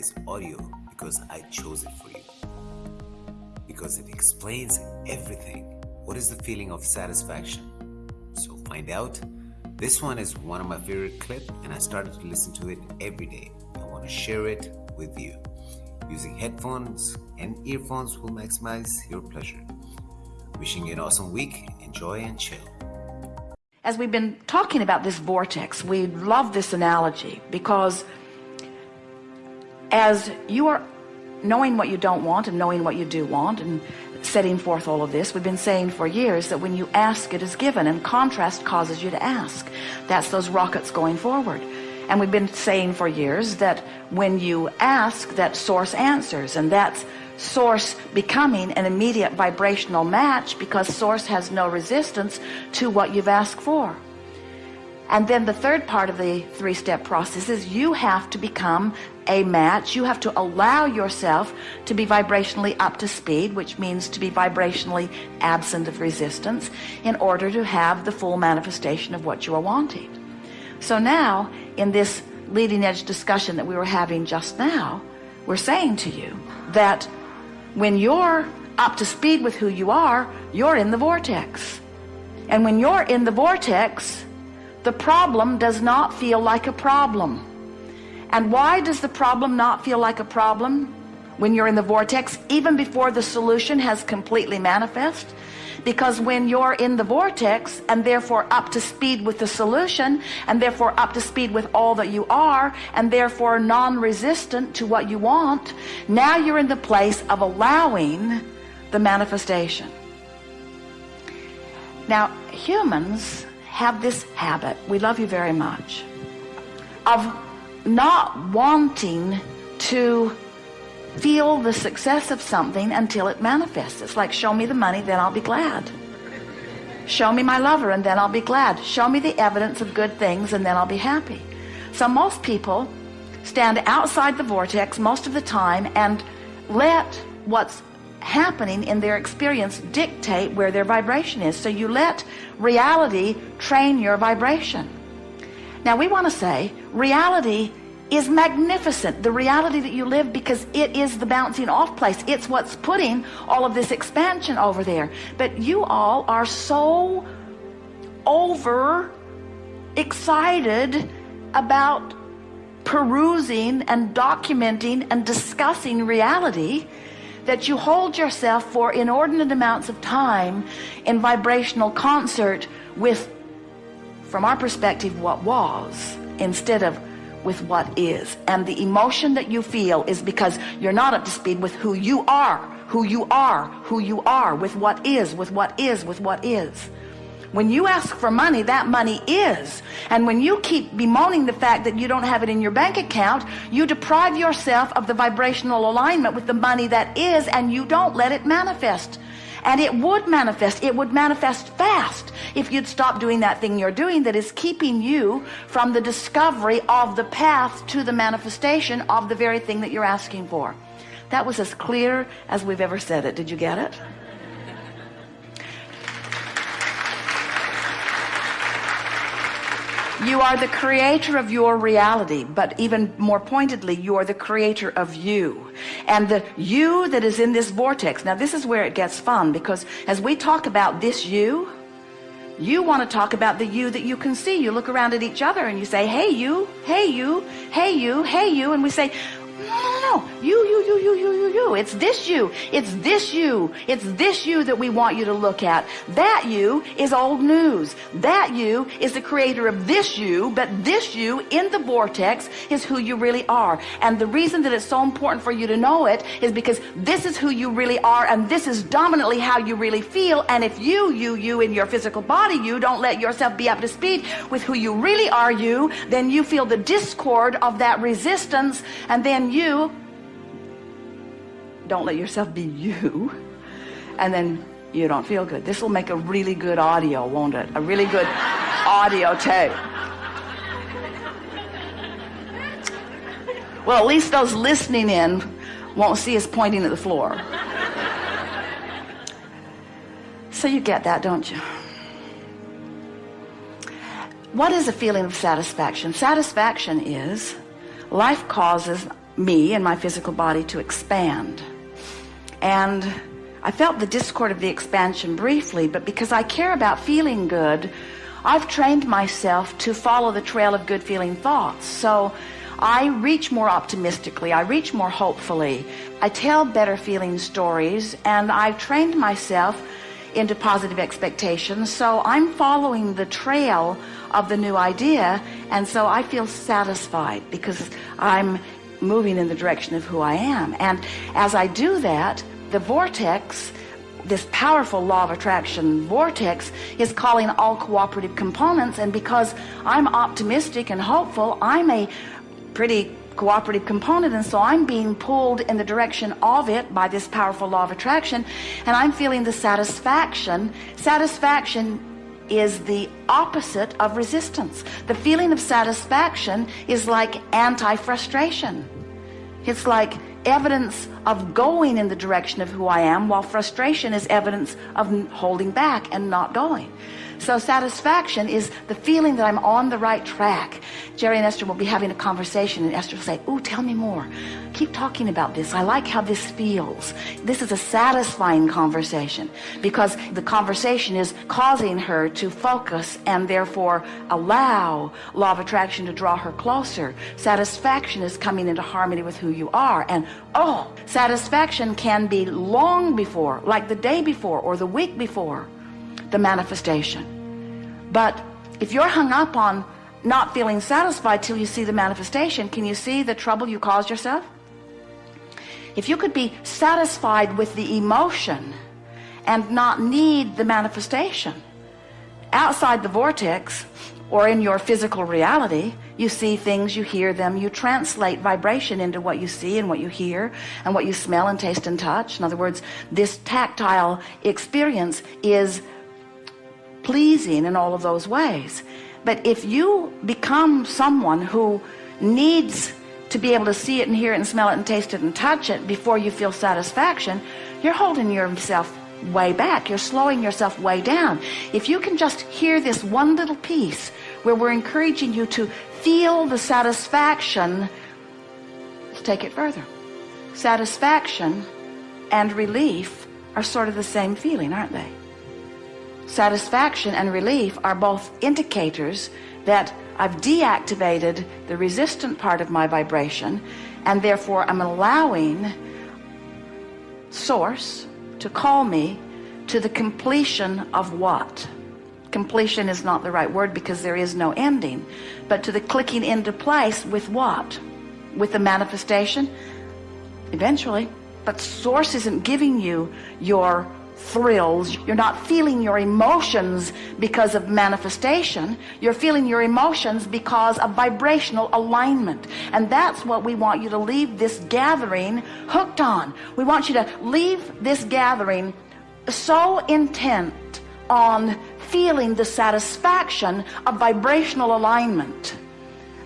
today's audio because I chose it for you. Because it explains everything. What is the feeling of satisfaction? So find out. This one is one of my favorite clips and I started to listen to it every day. I want to share it with you. Using headphones and earphones will maximize your pleasure. Wishing you an awesome week. Enjoy and chill. As we've been talking about this vortex, we love this analogy because as you are knowing what you don't want and knowing what you do want and setting forth all of this we've been saying for years that when you ask it is given and contrast causes you to ask. That's those rockets going forward. And we've been saying for years that when you ask that source answers and that's source becoming an immediate vibrational match because source has no resistance to what you've asked for and then the third part of the three-step process is you have to become a match. You have to allow yourself to be vibrationally up to speed which means to be vibrationally absent of resistance in order to have the full manifestation of what you are wanting. So now in this leading edge discussion that we were having just now we're saying to you that when you're up to speed with who you are you're in the vortex. And when you're in the vortex the problem does not feel like a problem. And why does the problem not feel like a problem? When you're in the vortex even before the solution has completely manifest. Because when you're in the vortex and therefore up to speed with the solution and therefore up to speed with all that you are and therefore non-resistant to what you want now you're in the place of allowing the manifestation. Now humans have this habit we love you very much of not wanting to feel the success of something until it manifests. It's like show me the money then I'll be glad. Show me my lover and then I'll be glad. Show me the evidence of good things and then I'll be happy. So most people stand outside the vortex most of the time and let what's happening in their experience dictate where their vibration is. So you let reality train your vibration. Now we want to say reality is magnificent the reality that you live because it is the bouncing off place. It's what's putting all of this expansion over there. But you all are so over excited about perusing and documenting and discussing reality that you hold yourself for inordinate amounts of time in vibrational concert with from our perspective what was instead of with what is. And the emotion that you feel is because you're not up to speed with who you are who you are who you are with what is with what is with what is when you ask for money that money is. And when you keep bemoaning the fact that you don't have it in your bank account you deprive yourself of the vibrational alignment with the money that is and you don't let it manifest. And it would manifest. It would manifest fast if you'd stop doing that thing you're doing that is keeping you from the discovery of the path to the manifestation of the very thing that you're asking for. That was as clear as we've ever said it. Did you get it you are the creator of your reality but even more pointedly you are the creator of you. And the you that is in this vortex now this is where it gets fun because as we talk about this you you want to talk about the you that you can see. You look around at each other and you say hey you hey you hey you hey you and we say no. You, you, you, you, you, you, you. It's this you. It's this you. It's this you that we want you to look at. That you is old news. That you is the creator of this you, but this you in the vortex is who you really are. And the reason that it's so important for you to know it is because this is who you really are and this is dominantly how you really feel. And if you, you, you in your physical body, you don't let yourself be up to speed with who you really are you, then you feel the discord of that resistance and then you don't let yourself be you. And then you don't feel good. This will make a really good audio won't it? A really good audio tape. Well at least those listening in won't see us pointing at the floor. So you get that don't you? What is a feeling of satisfaction? Satisfaction is life causes me and my physical body to expand. And I felt the discord of the expansion briefly, but because I care about feeling good, I've trained myself to follow the trail of good feeling thoughts. So I reach more optimistically. I reach more hopefully. I tell better feeling stories and I've trained myself into positive expectations. So I'm following the trail of the new idea. And so I feel satisfied because I'm moving in the direction of who I am. And as I do that, the vortex this powerful law of attraction vortex is calling all cooperative components and because I'm optimistic and hopeful I'm a pretty cooperative component and so I'm being pulled in the direction of it by this powerful law of attraction and I'm feeling the satisfaction. Satisfaction is the opposite of resistance. The feeling of satisfaction is like anti-frustration. It's like evidence of going in the direction of who I am while frustration is evidence of holding back and not going so satisfaction is the feeling that I'm on the right track. Jerry and Esther will be having a conversation and Esther will say, oh, tell me more. Keep talking about this. I like how this feels. This is a satisfying conversation because the conversation is causing her to focus and therefore allow law of attraction to draw her closer. Satisfaction is coming into harmony with who you are. And oh, satisfaction can be long before, like the day before or the week before the manifestation. But if you're hung up on not feeling satisfied till you see the manifestation, can you see the trouble you caused yourself? If you could be satisfied with the emotion and not need the manifestation, outside the vortex or in your physical reality, you see things, you hear them, you translate vibration into what you see and what you hear and what you smell and taste and touch. In other words, this tactile experience is pleasing in all of those ways. But if you become someone who needs to be able to see it and hear it and smell it and taste it and touch it before you feel satisfaction you're holding yourself way back. You're slowing yourself way down. If you can just hear this one little piece where we're encouraging you to feel the satisfaction let's take it further. Satisfaction and relief are sort of the same feeling aren't they satisfaction and relief are both indicators that I've deactivated the resistant part of my vibration and therefore I'm allowing source to call me to the completion of what. Completion is not the right word because there is no ending but to the clicking into place with what? With the manifestation? Eventually. But source isn't giving you your thrills. You're not feeling your emotions because of manifestation. You're feeling your emotions because of vibrational alignment. And that's what we want you to leave this gathering hooked on. We want you to leave this gathering so intent on feeling the satisfaction of vibrational alignment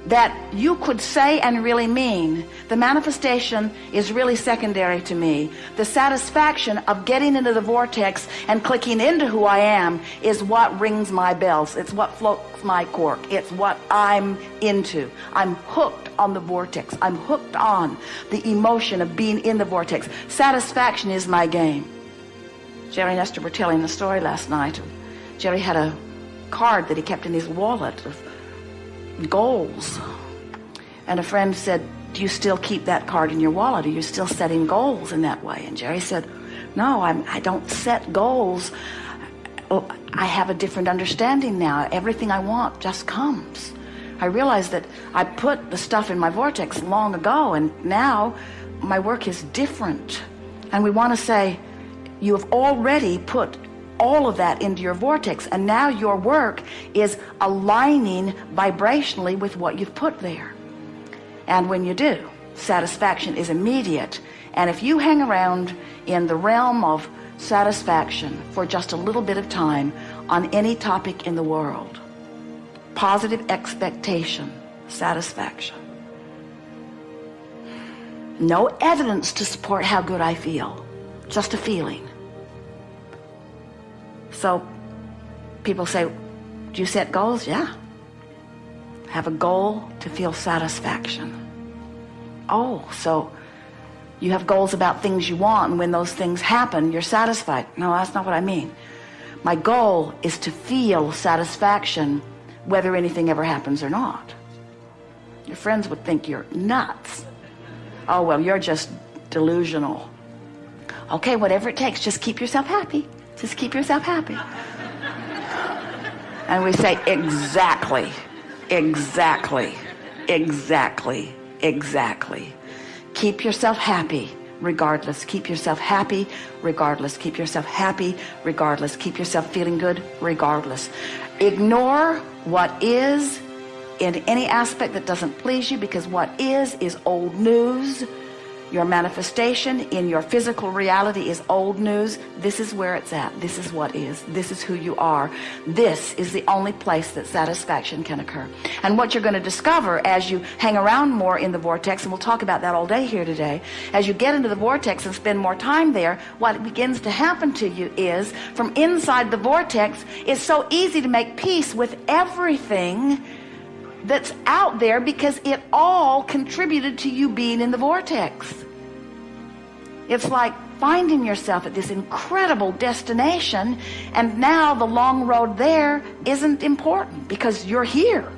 that you could say and really mean. The manifestation is really secondary to me. The satisfaction of getting into the vortex and clicking into who I am is what rings my bells. It's what floats my cork. It's what I'm into. I'm hooked on the vortex. I'm hooked on the emotion of being in the vortex. Satisfaction is my game. Jerry and Esther were telling the story last night. Jerry had a card that he kept in his wallet of goals. And a friend said do you still keep that card in your wallet? Are you still setting goals in that way? And Jerry said no I'm I don't set goals. Oh, I have a different understanding now. Everything I want just comes. I realized that I put the stuff in my vortex long ago and now my work is different. And we want to say you have already put all of that into your vortex and now your work is aligning vibrationally with what you've put there. And when you do satisfaction is immediate. And if you hang around in the realm of satisfaction for just a little bit of time on any topic in the world positive expectation satisfaction. No evidence to support how good I feel just a feeling so people say do you set goals yeah have a goal to feel satisfaction oh, so you have goals about things you want, and when those things happen, you're satisfied. No, that's not what I mean. My goal is to feel satisfaction whether anything ever happens or not. Your friends would think you're nuts. Oh, well, you're just delusional. Okay, whatever it takes, just keep yourself happy. Just keep yourself happy. And we say, exactly, exactly, exactly, exactly. Keep yourself happy regardless. Keep yourself happy regardless. Keep yourself happy regardless. Keep yourself feeling good regardless. Ignore what is in any aspect that doesn't please you because what is is old news your manifestation in your physical reality is old news. This is where it's at. This is what is. This is who you are. This is the only place that satisfaction can occur. And what you're going to discover as you hang around more in the vortex and we'll talk about that all day here today as you get into the vortex and spend more time there what begins to happen to you is from inside the vortex it's so easy to make peace with everything that's out there because it all contributed to you being in the vortex. It's like finding yourself at this incredible destination and now the long road there isn't important because you're here